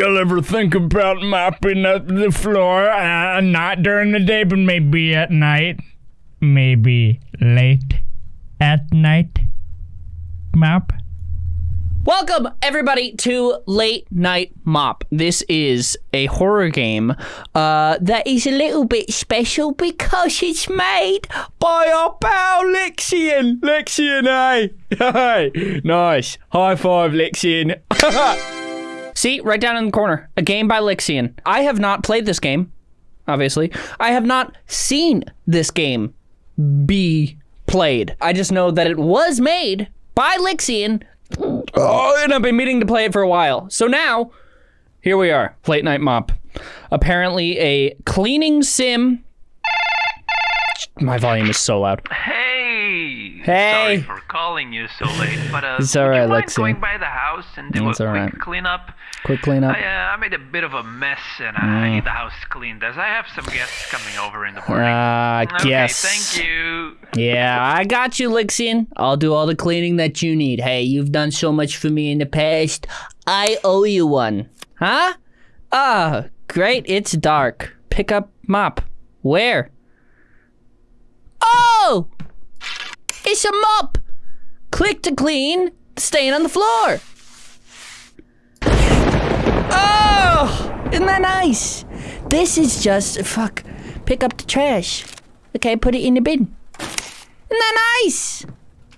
you'll ever think about mopping up the floor. Uh, not during the day, but maybe at night. Maybe late at night. Mop. Welcome, everybody, to Late Night Mop. This is a horror game uh, that is a little bit special because it's made by our pal Lixian. Lixian, hey. Hey. Nice. High five, Lixian. See, right down in the corner. A game by Lixian. I have not played this game, obviously. I have not seen this game be played. I just know that it was made by Lixian Oh, and I've been meaning to play it for a while. So now, here we are, late night mop. Apparently, a cleaning sim. My volume is so loud. Hey! Hey. Sorry for calling you so late, but uh, It's would alright, you mind Lexi. going by the house and do It's a quick alright. cleanup? Quick cleanup. I, uh, I made a bit of a mess and I Mm. need the house cleaned as I have some guests coming over in the morning. Ah, okay, yes. thank you. Yeah, I got you, Lixian. I'll do all the cleaning that you need. Hey, you've done so much for me in the past. I owe you one. Huh? Ah, great. It's dark. Pick up mop. Where? Oh! It's a mop! Click to clean stain on the floor. Oh! Isn't that nice? This is just, fuck, pick up the trash. Okay, put it in the bin. Isn't that nice?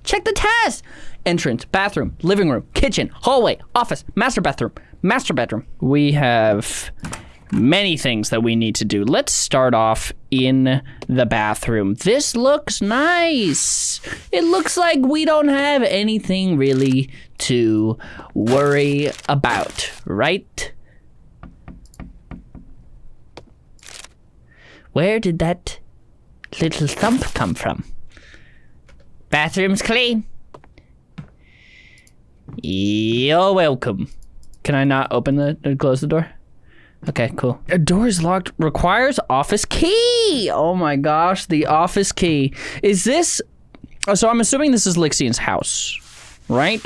Check the test. Entrance, bathroom, living room, kitchen, hallway, office, master bathroom, master bedroom. We have many things that we need to do. Let's start off in the bathroom. This looks nice. It looks like we don't have anything really to worry about, right? Where did that little thump come from? Bathroom's clean. You're welcome. Can I not open the close the door? Okay, cool. A door is locked. Requires office key. Oh my gosh, the office key. Is this? oh, So I'm assuming this is Lixian's house, right?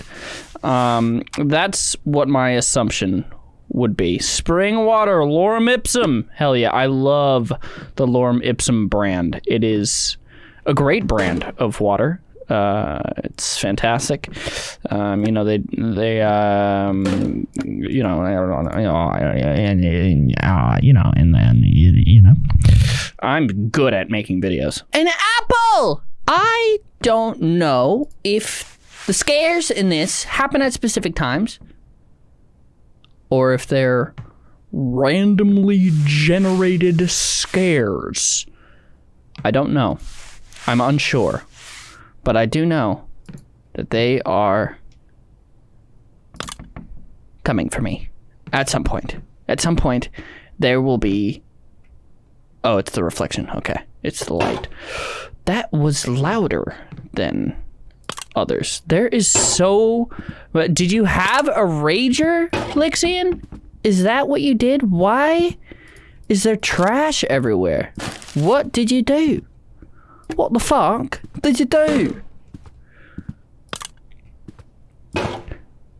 Um, that's what my assumption would be. Spring water, Lorem Ipsum. Hell yeah, I love the Lorem Ipsum brand. It is a great brand of water. Uh, it's fantastic. Um, you know they they um, you know I don't know, you know and, and, uh, you know and then you, you know I'm good at making videos. An apple. I don't know if the scares in this happen at specific times or if they're randomly generated scares. I don't know. I'm unsure. But I do know that they are coming for me at some point. At some point, there will be. Oh, it's the reflection. Okay. It's the light. That was louder than others. There is so. Did you have a rager, Lixian? Is that what you did? Why is there trash everywhere? What did you do? What the fuck did you do?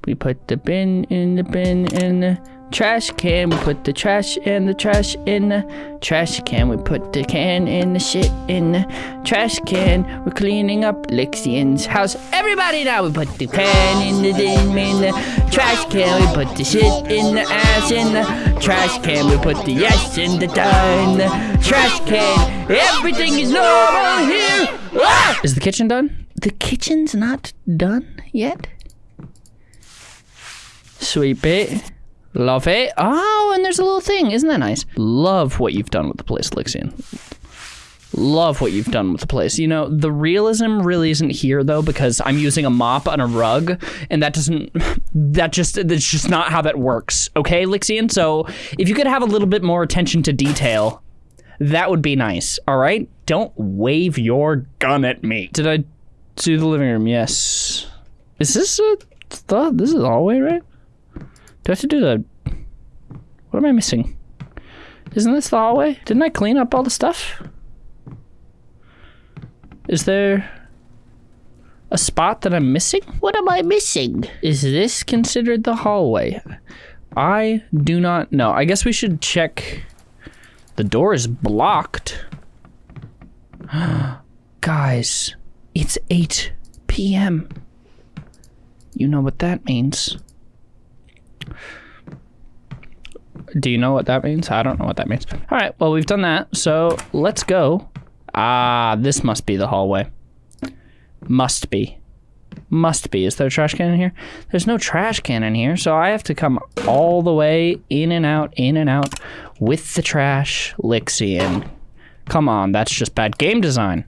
We put the bin in the bin in the trash can. We put the trash in the trash in the trash can. We put the can in the shit in the trash can. We're cleaning up Lixian's house. Everybody now, we put the can in the bin in the trash can. We put the shit in the ass in the trash can. We put the yes in the da in the trash can. Everything is normal here. Ah! Is the kitchen done? The kitchen's not done yet. Sweet bit. Love it. Oh, and there's a little thing. Isn't that nice? Love what you've done with the place, Lixian. Love what you've done with the place. You know, the realism really isn't here though because I'm using a mop on a rug, and that doesn't. That just that's just not how that works. Okay, Lixian. So if you could have a little bit more attention to detail, that would be nice. All right. Don't wave your gun at me. Did I do the living room? Yes. Is this a? This is the hallway, right? Do I have to do the? What am I missing? Isn't this the hallway? Didn't I clean up all the stuff? Is there a spot that I'm missing? What am I missing? Is this considered the hallway? I do not know. I guess we should check. The door is blocked. Guys, it's 8 p.m. You know what that means. Do you know what that means? I don't know what that means. All right, well, we've done that. So let's go. Ah, this must be the hallway. Must be. Must be. Is there a trash can in here? There's no trash can in here, so I have to come all the way in and out, in and out with the trash, Lixian. Come on, that's just bad game design.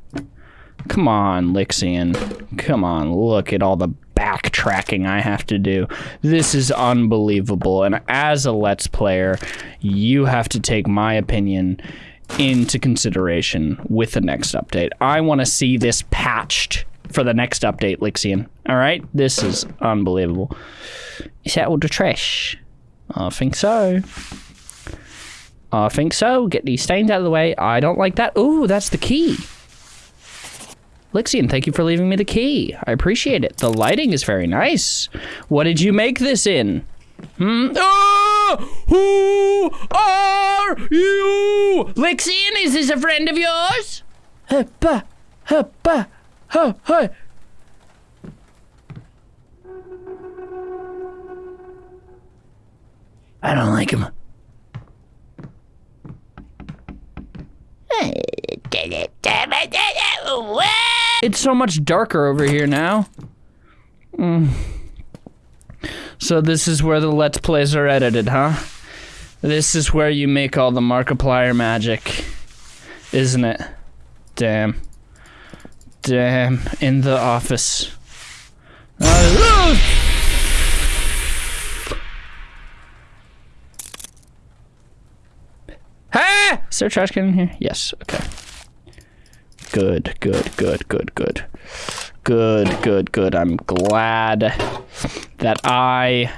Come on, Lixian. Come on, look at all the backtracking I have to do. This is unbelievable. And as a Let's Player, you have to take my opinion into consideration with the next update. I want to see this patched for the next update, Lixian. All right? This is unbelievable. Is that all the trash? I think so. I think so. Get these stains out of the way. I don't like that. Ooh, that's the key. Lixian, thank you for leaving me the key. I appreciate it. The lighting is very nice. What did you make this in? Hmm? Ah! Who are you? Lixian, is this a friend of yours? Huppa, huppa, huh, huh. I don't like him. It's so much darker over here now. Mm. So this is where the Let's Plays are edited, huh? This is where you make all the Markiplier magic, isn't it? Damn. Damn. In the office. Uh, Ah! Is there trash can in here? Yes. Okay. Good, good, good, good, good. Good, good, good. I'm glad that I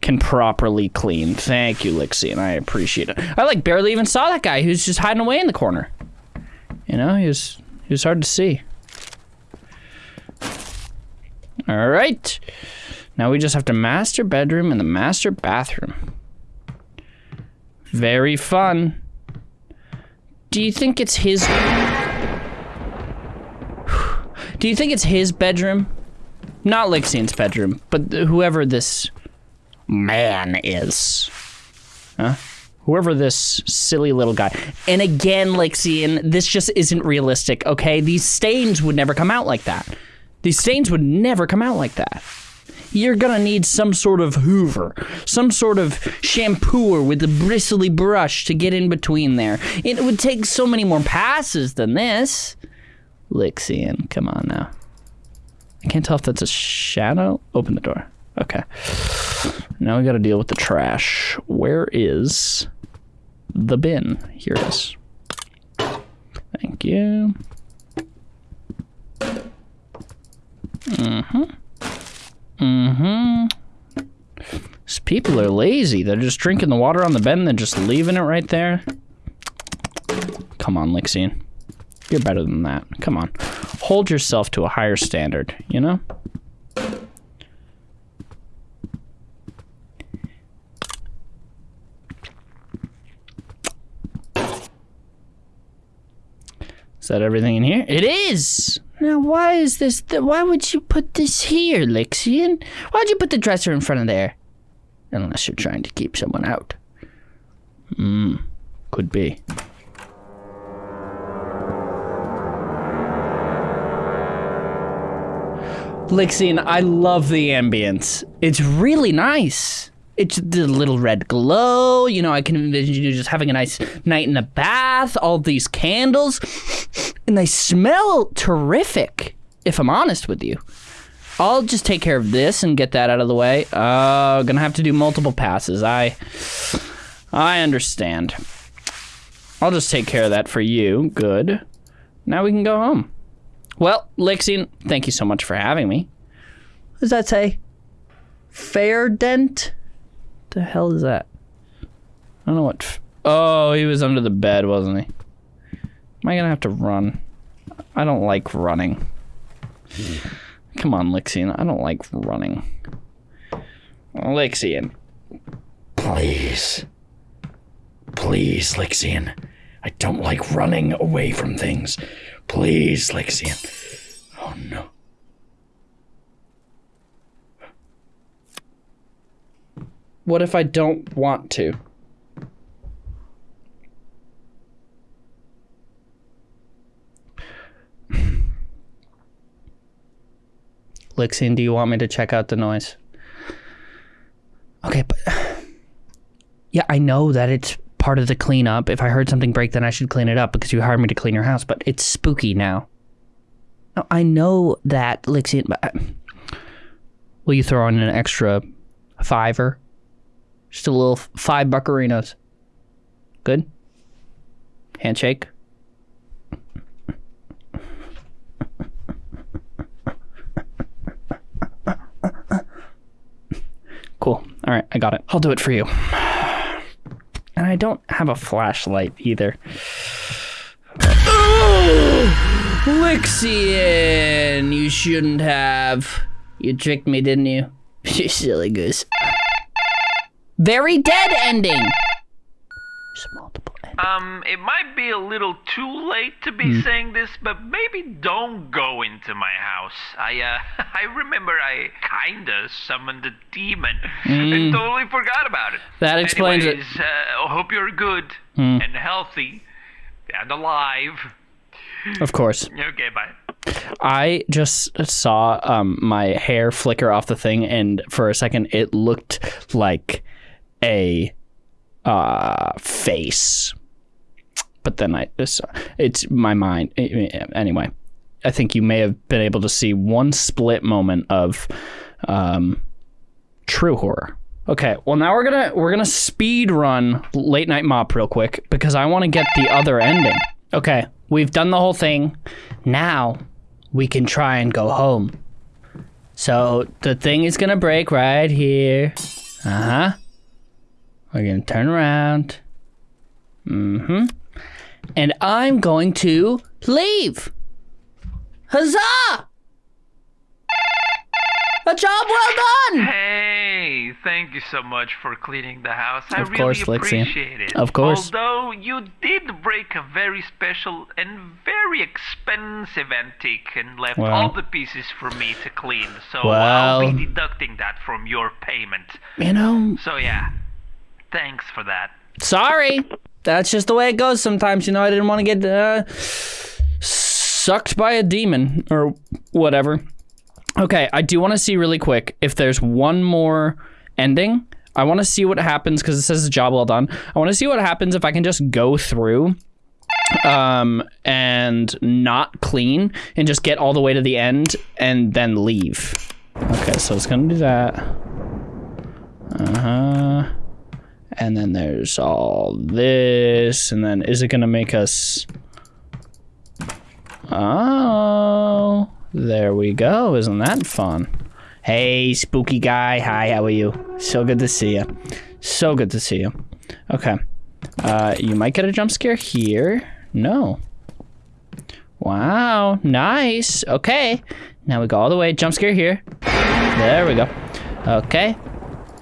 can properly clean. Thank you, Lixian. I appreciate it. I like barely even saw that guy who's just hiding away in the corner. You know, he was he was hard to see. All right. Now we just have to master bedroom and the master bathroom. Very fun. Do you think it's his Do you think it's his bedroom? Not Lixian's bedroom, but whoever this man is. Huh? Whoever this silly little guy. And again, Lixian, this just isn't realistic, okay? These stains would never come out like that. These stains would never come out like that. You're gonna need some sort of hoover, some sort of shampooer with a bristly brush to get in between there. It would take so many more passes than this. Lixian, come on now. I can't tell if that's a shadow. Open the door. Okay. Now we gotta deal with the trash. Where is the bin? Here it is. Thank you. Mm-hmm. Mm-hmm. These people are lazy. They're just drinking the water on the bed and then just leaving it right there. Come on, Lixian. You're better than that. Come on. Hold yourself to a higher standard, you know? Is that everything in here? It is! Now, why is this? Th- why would you put this here, Lixian? Why'd you put the dresser in front of there? Unless you're trying to keep someone out. Hmm. Could be. Lixian, I love the ambience. It's really nice. It's the little red glow. You know, I can envision you just having a nice night in the bath, all these candles, and they smell terrific, if I'm honest with you. I'll just take care of this and get that out of the way. Uh, gonna have to do multiple passes. I, I understand. I'll just take care of that for you. Good. Now we can go home. Well, Lixian, thank you so much for having me. What does that say? Fair dent? The hell is that? I don't know what. F- oh, he was under the bed, wasn't he? Am I gonna have to run? I don't like running. Come on, Lixian. I don't like running. Lixian. Please. Please, Lixian. I don't like running away from things. Please, Lixian. Oh no. What if I don't want to? Lixian, do you want me to check out the noise? Okay, but yeah, I know that it's part of the cleanup. If I heard something break, then I should clean it up because you hired me to clean your house. But it's spooky now. No, I know that, Lixian. But uh, will you throw in an extra fiver? Just a little five buccarinos. Good. Handshake. Cool. All right, I got it. I'll do it for you. And I don't have a flashlight either. oh! Lixian, you shouldn't have. You tricked me, didn't you? You silly goose. Very dead ending. There's multiple endings. Um, it might be a little too late to be Hmm. saying this, but maybe don't go into my house. I, uh, I remember I kinda summoned a demon and totally forgot about it. That explains it. Anyways, uh, hope you're good and healthy and alive. Of course. Okay, bye. I just saw um, my hair flicker off the thing, and for a second, it looked like a uh, face. But then I, it's, it's my mind. Anyway, I think you may have been able to see one split moment of um, true horror. Okay, well now we're gonna we're gonna speed run late night mop real quick because I want to get the other ending. Okay, we've done the whole thing. Now we can try and go home. So the thing is gonna break right here. Uh huh. We're gonna turn around. Mm hmm. And I'm going to leave. Huzzah! A job well done! Hey, thank you so much for cleaning the house. I Of really course, Lexi. appreciate it. Of course. Although you did break a very special and very expensive antique and left Well. all the pieces for me to clean, so Well. I'll be deducting that from your payment. You know, So yeah, thanks for that. sorry. That's just the way it goes sometimes. You know, I didn't want to get uh, sucked by a demon or whatever. Okay, I do want to see really quick if there's one more ending. I want to see what happens because it says job well done. I want to see what happens if I can just go through um and not clean and just get all the way to the end and then leave. Okay, so it's going to do that. Uh-huh. And then there's all this and then is it going to make us Oh, there we go. Isn't that fun? Hey, spooky guy. Hi, how are you? So good to see you. So good to see you. Okay. Uh, you might get a jump scare here. No. Wow, nice. Okay. Now we go all the way. Jump scare here. There we go. Okay.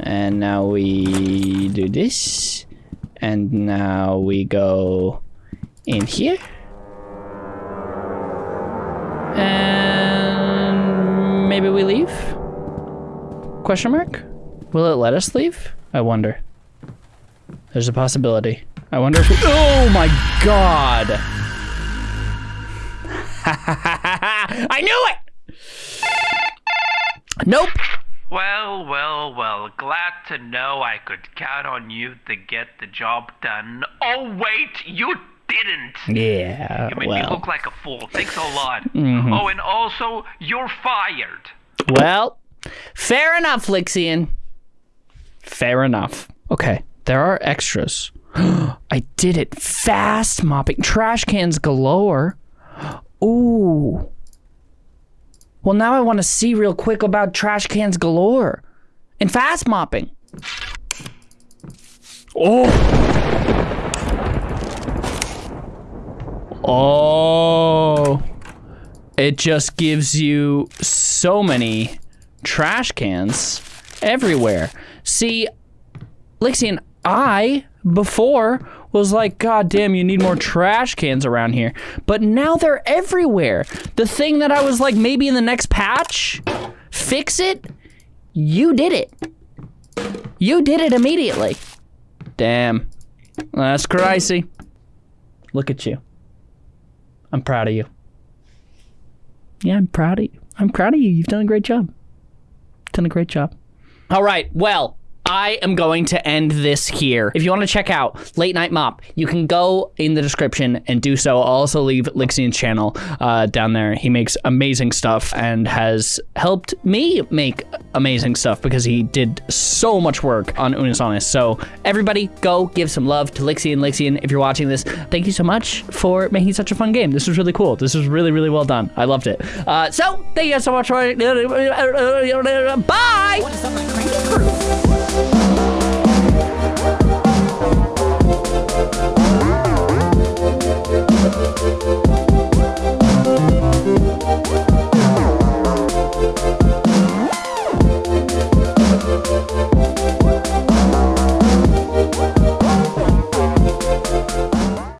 And now we do this. And now we go in here. And maybe we leave? Question mark? Will it let us leave? I wonder. There's a possibility. I wonder if we- Oh my god! I knew it! Nope. Well, well, well, glad to know I could count on you to get the job done. Oh, wait, you didn't! Yeah, You made me well. Mm-hmm. look like a fool. Thanks a lot. Oh, and also, you're fired. Well, fair enough, Lixian. Fair enough. Okay, there are extras. I did it. Fast mopping. Trash cans galore. Ooh. Well, now I want to see real quick about trash cans galore and fast mopping. Oh. Oh. It just gives you so many trash cans everywhere. See, Lixian, I before was like, God damn, you need more trash cans around here. But now they're everywhere. The thing that I was like, maybe in the next patch, fix it, you did it. You did it immediately. Damn. That's crazy. Look at you. I'm proud of you. Yeah, I'm proud of you. I'm proud of you. You've done a great job. Done a great job. All right. Well, I am going to end this here. If you want to check out Late Night Mop, you can go in the description and do so. I'll also leave Lixian's channel uh, down there. He makes amazing stuff and has helped me make amazing stuff because he did so much work on Unus Annus. So everybody go give some love to Lixian. Lixian, if you're watching this, thank you so much for making such a fun game. This was really cool. This was really, really well done. I loved it. Uh, so thank you guys so much for Bye! Thank